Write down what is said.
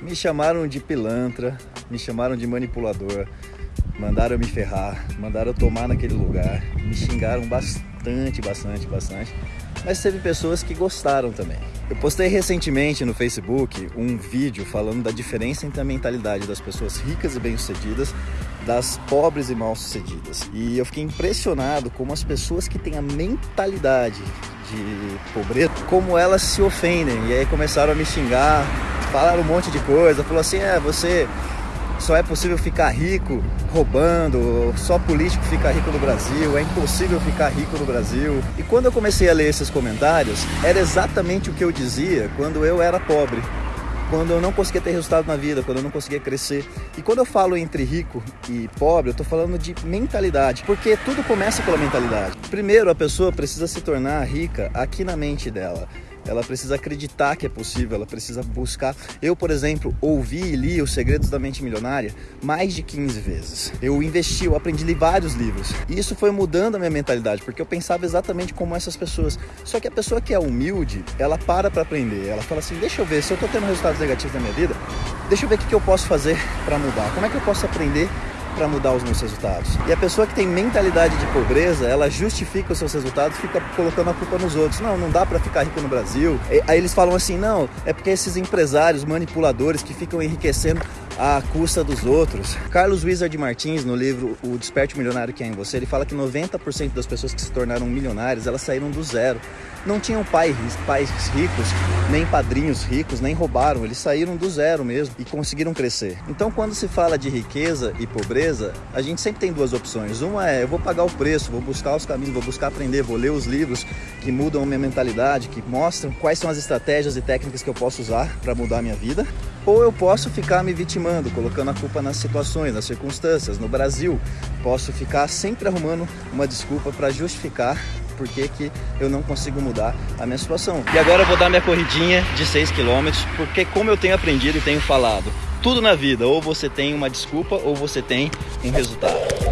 Me chamaram de pilantra, me chamaram de manipulador, mandaram me ferrar, mandaram tomar naquele lugar, me xingaram bastante, bastante, bastante. Mas teve pessoas que gostaram também. Eu postei recentemente no Facebook um vídeo falando da diferença entre a mentalidade das pessoas ricas e bem-sucedidas das pobres e mal-sucedidas. E eu fiquei impressionado como as pessoas que têm a mentalidade de pobreza, como elas se ofendem. E aí começaram a me xingar, falaram um monte de coisa, falou assim, é, você só é possível ficar rico roubando, só político fica rico no Brasil, é impossível ficar rico no Brasil. E quando eu comecei a ler esses comentários, era exatamente o que eu dizia quando eu era pobre quando eu não conseguia ter resultado na vida, quando eu não conseguia crescer. E quando eu falo entre rico e pobre, eu estou falando de mentalidade, porque tudo começa pela mentalidade. Primeiro, a pessoa precisa se tornar rica aqui na mente dela ela precisa acreditar que é possível, ela precisa buscar. Eu, por exemplo, ouvi e li Os Segredos da Mente Milionária mais de 15 vezes. Eu investi, eu aprendi ler vários livros. E isso foi mudando a minha mentalidade, porque eu pensava exatamente como essas pessoas. Só que a pessoa que é humilde, ela para para aprender. Ela fala assim: deixa eu ver, se eu estou tendo resultados negativos na minha vida, deixa eu ver o que eu posso fazer para mudar. Como é que eu posso aprender para mudar os meus resultados. E a pessoa que tem mentalidade de pobreza, ela justifica os seus resultados, fica colocando a culpa nos outros. Não, não dá para ficar rico no Brasil. E, aí eles falam assim: não, é porque esses empresários, manipuladores que ficam enriquecendo à custa dos outros. Carlos Wizard Martins, no livro O Desperte Milionário que é em você, ele fala que 90% das pessoas que se tornaram milionários, elas saíram do zero não tinham pais, pais ricos, nem padrinhos ricos, nem roubaram, eles saíram do zero mesmo e conseguiram crescer. Então, quando se fala de riqueza e pobreza, a gente sempre tem duas opções. Uma é eu vou pagar o preço, vou buscar os caminhos, vou buscar aprender, vou ler os livros que mudam a minha mentalidade, que mostram quais são as estratégias e técnicas que eu posso usar para mudar a minha vida. Ou eu posso ficar me vitimando, colocando a culpa nas situações, nas circunstâncias. No Brasil, posso ficar sempre arrumando uma desculpa para justificar por que, que eu não consigo mudar a minha situação. E agora eu vou dar minha corridinha de 6 km, porque como eu tenho aprendido e tenho falado, tudo na vida, ou você tem uma desculpa ou você tem um resultado.